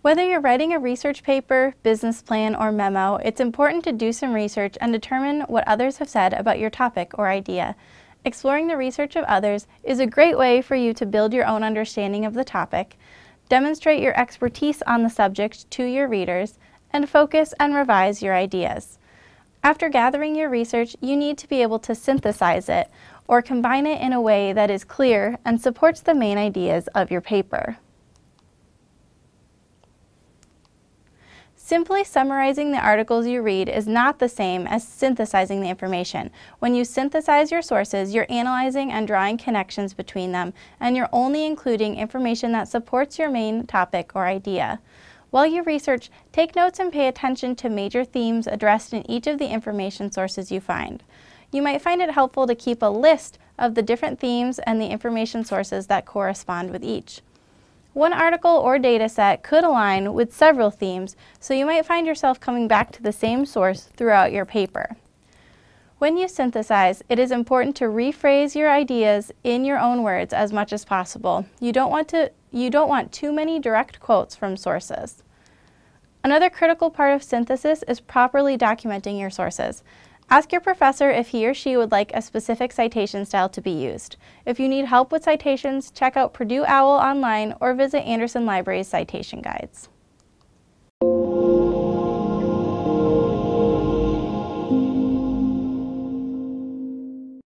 Whether you're writing a research paper, business plan, or memo, it's important to do some research and determine what others have said about your topic or idea. Exploring the research of others is a great way for you to build your own understanding of the topic, demonstrate your expertise on the subject to your readers, and focus and revise your ideas. After gathering your research, you need to be able to synthesize it or combine it in a way that is clear and supports the main ideas of your paper. Simply summarizing the articles you read is not the same as synthesizing the information. When you synthesize your sources, you're analyzing and drawing connections between them, and you're only including information that supports your main topic or idea. While you research, take notes and pay attention to major themes addressed in each of the information sources you find. You might find it helpful to keep a list of the different themes and the information sources that correspond with each. One article or data set could align with several themes, so you might find yourself coming back to the same source throughout your paper. When you synthesize, it is important to rephrase your ideas in your own words as much as possible. You don't want, to, you don't want too many direct quotes from sources. Another critical part of synthesis is properly documenting your sources. Ask your professor if he or she would like a specific citation style to be used. If you need help with citations, check out Purdue OWL online or visit Anderson Library's citation guides.